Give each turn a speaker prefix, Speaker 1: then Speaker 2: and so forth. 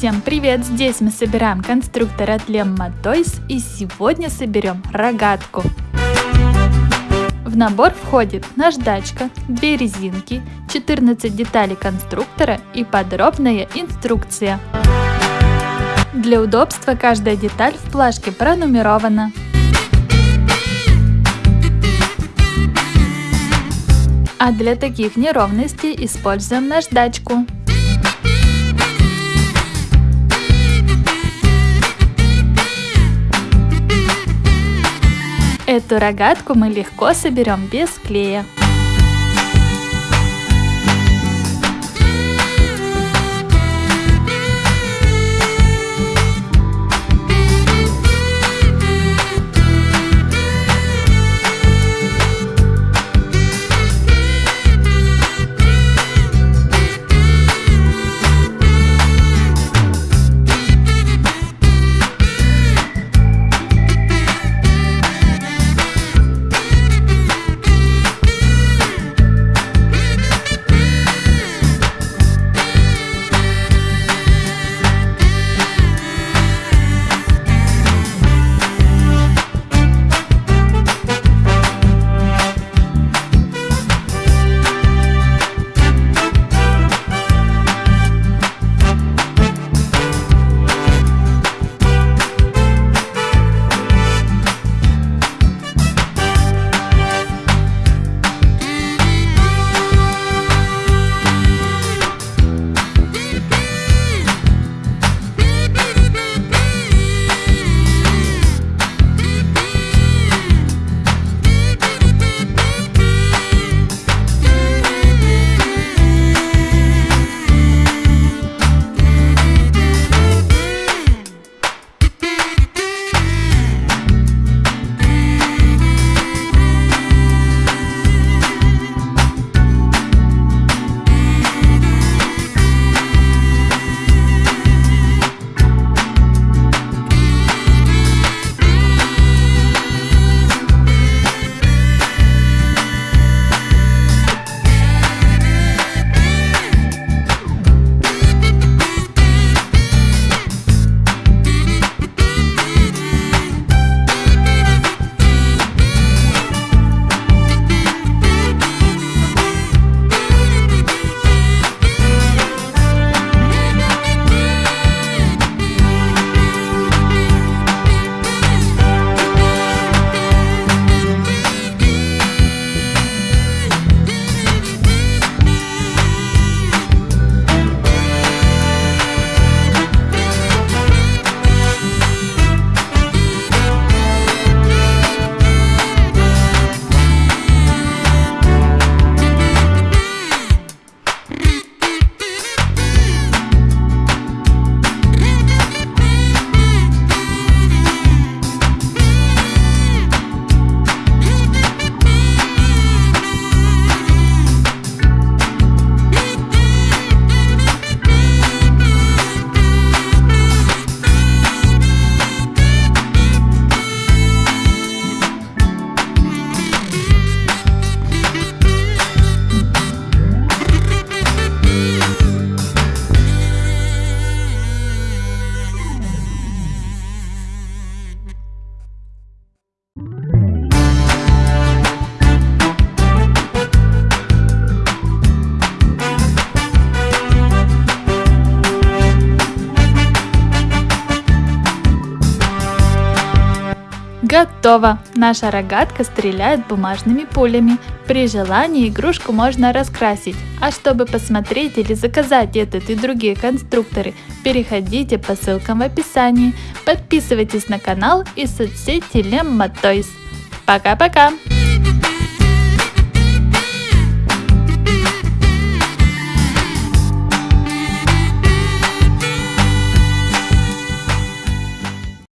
Speaker 1: Всем привет! Здесь мы собираем конструктор от Lemma Toys и сегодня соберем рогатку. В набор входит наждачка, две резинки, 14 деталей конструктора и подробная инструкция. Для удобства каждая деталь в плашке пронумерована. А для таких неровностей используем наждачку. Эту рогатку мы легко соберем без клея. Готово! Наша рогатка стреляет бумажными пулями. При желании игрушку можно раскрасить. А чтобы посмотреть или заказать этот и другие конструкторы, переходите по ссылкам в описании. Подписывайтесь на канал и соцсети Lemma Toys. Пока-пока!